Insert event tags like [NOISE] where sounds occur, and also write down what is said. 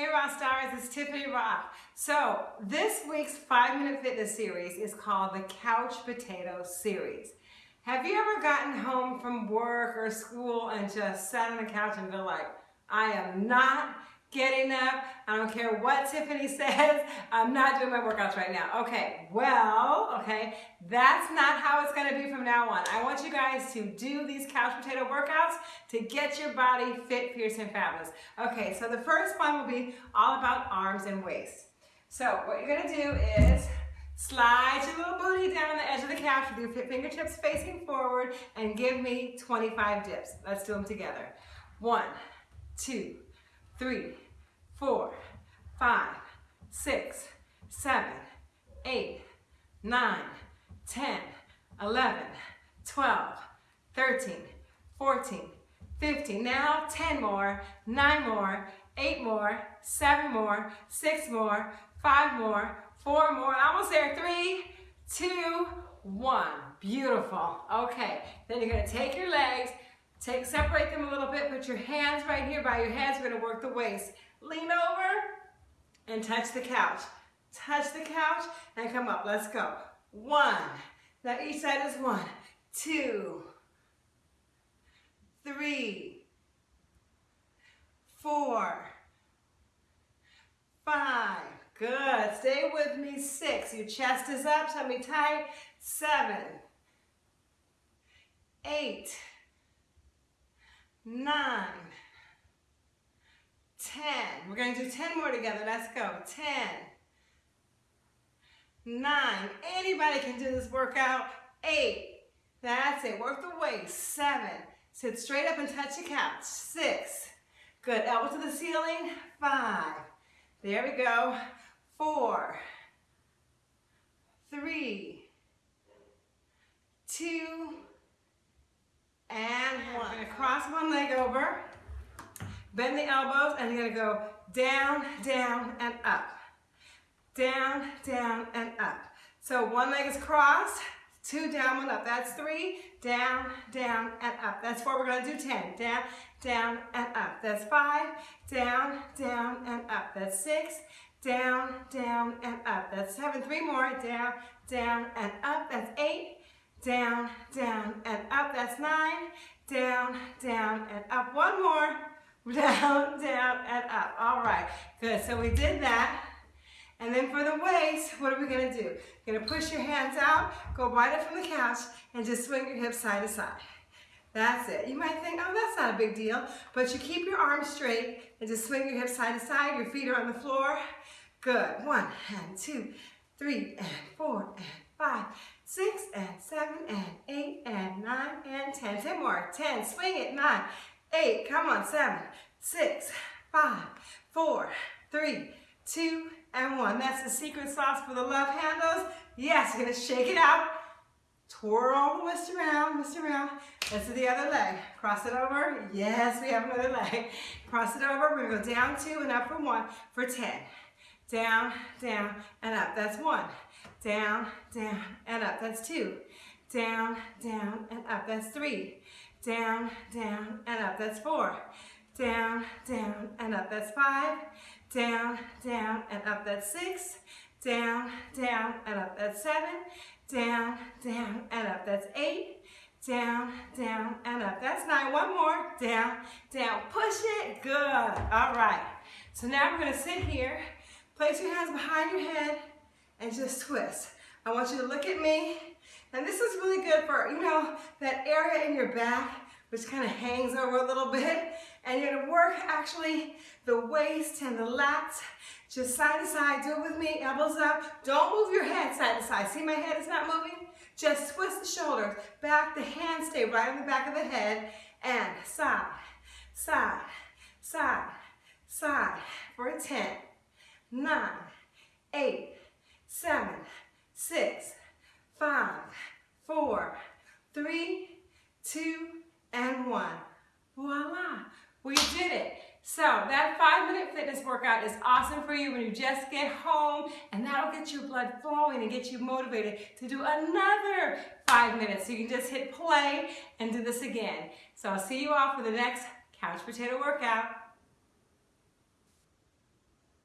Hey Rock Stars, it's Tiffany Rothe. So this week's 5 Minute Fitness Series is called the Couch Potato Series. Have you ever gotten home from work or school and just sat on the couch and been like, I am not getting up. I don't care what Tiffany [LAUGHS] says. I'm not doing my workouts right now. Okay, well, okay, that's not how it's gonna be from now on. I want you guys to do these couch potato workouts to get your body fit, fierce, and fabulous. Okay, so the first one will be all about arms and waist. So what you're gonna do is Slide your little booty down the edge of the couch with your fingertips facing forward and give me 25 dips. Let's do them together. One, two, three, four, five, six, seven, eight, nine, 10, 11, 12, 13, 14, 15. Now 10 more, nine more, eight more, seven more, six more, five more, four more, almost there, three, two, one. Beautiful. Okay, then you're gonna take your legs, Take, separate them a little bit, put your hands right here by your hands, We're gonna work the waist. Lean over and touch the couch. Touch the couch and come up. Let's go. One. Now each side is one, two, three, four, five. Good. Stay with me. Six. Your chest is up. Tummy tight. Seven, eight nine, ten. We're going to do 10 more together. Let's go. 10, nine. Anybody can do this workout. Eight. That's it. Work the waist. Seven. Sit straight up and touch the couch. Six. Good. Elbow to the ceiling. Five. There we go. Four. Three. Two and one. We're gonna cross one leg over, bend the elbows, and you're gonna go down, down, and up. Down, down, and up. So one leg is crossed, two down, one up. That's three, down, down, and up. That's four, we're gonna do 10. Down, down, and up. That's five, down, down, and up. That's six, down, down, and up. That's seven, three more, down, down, and up. That's eight, down, down, and up. That's nine, down, down, and up. One more, [LAUGHS] down, down, and up. All right, good. So we did that. And then for the waist, what are we gonna do? You're gonna push your hands out, go right up from the couch, and just swing your hips side to side. That's it. You might think, oh, that's not a big deal, but you keep your arms straight and just swing your hips side to side. Your feet are on the floor. Good. One and two, three and four and five, six and seven and eight and nine and ten. Ten more. Ten. Swing it. Nine, eight. Come on. Seven, six, five, four, three, two, and one. That's the secret sauce for the love handles. Yes, you're gonna shake it out. Twirl the wrist around, wrist around. Let's do the other leg. Cross it over. Yes, we have another leg. Cross it over. We're gonna go down two and up for one for 10. Down, down, and up. That's one down, down, and up. That's two. Down, down, and up. That's three. Down, down, and up. That's four. Down, down, and up. That's five. Down, down, and up. That's six. Down, down, and up. That's seven. Down, down, and up. That's eight. Down, down, and up. That's nine. One more. Down, down. Push it. Good. All right. So now we're going to sit here. Place your hands behind your head and just twist. I want you to look at me. And this is really good for, you know, that area in your back, which kind of hangs over a little bit. And you're gonna work actually the waist and the lats, just side to side. Do it with me, elbows up. Don't move your head side to side. See my head is not moving? Just twist the shoulders, back, the hands stay right on the back of the head, and side, side, side, side for 10, 9, 8, seven, six, five, four, three, two, and one. Voila, we did it. So that five minute fitness workout is awesome for you when you just get home and that'll get your blood flowing and get you motivated to do another five minutes. So you can just hit play and do this again. So I'll see you all for the next couch potato workout.